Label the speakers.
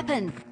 Speaker 1: weapon.